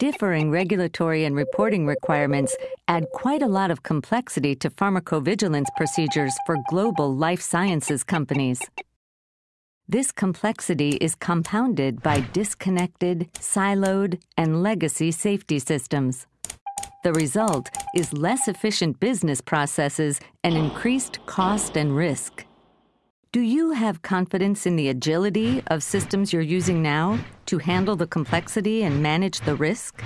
Differing regulatory and reporting requirements add quite a lot of complexity to pharmacovigilance procedures for global life sciences companies. This complexity is compounded by disconnected, siloed, and legacy safety systems. The result is less efficient business processes and increased cost and risk. Do you have confidence in the agility of systems you're using now to handle the complexity and manage the risk?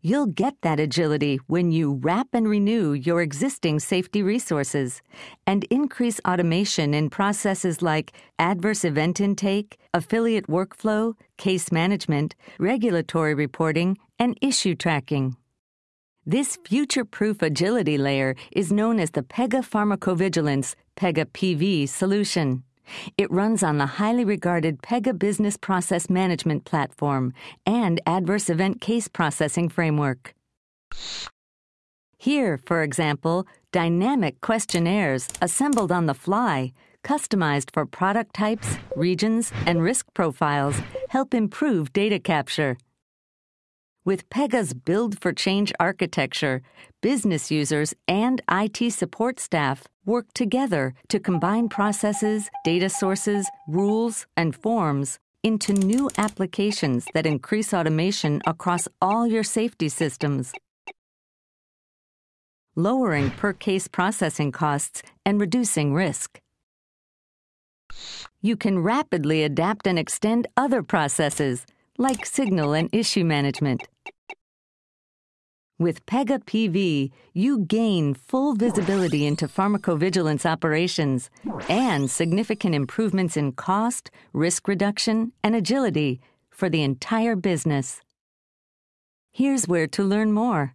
You'll get that agility when you wrap and renew your existing safety resources and increase automation in processes like adverse event intake, affiliate workflow, case management, regulatory reporting, and issue tracking. This future proof agility layer is known as the Pega Pharmacovigilance Pega PV solution. It runs on the highly regarded Pega Business Process Management Platform and Adverse Event Case Processing Framework. Here, for example, dynamic questionnaires assembled on the fly, customized for product types, regions, and risk profiles, help improve data capture. With Pega's Build for Change architecture, business users and IT support staff work together to combine processes, data sources, rules, and forms into new applications that increase automation across all your safety systems, lowering per case processing costs and reducing risk. You can rapidly adapt and extend other processes, like signal and issue management. With Pega PV, you gain full visibility into pharmacovigilance operations and significant improvements in cost, risk reduction, and agility for the entire business. Here's where to learn more.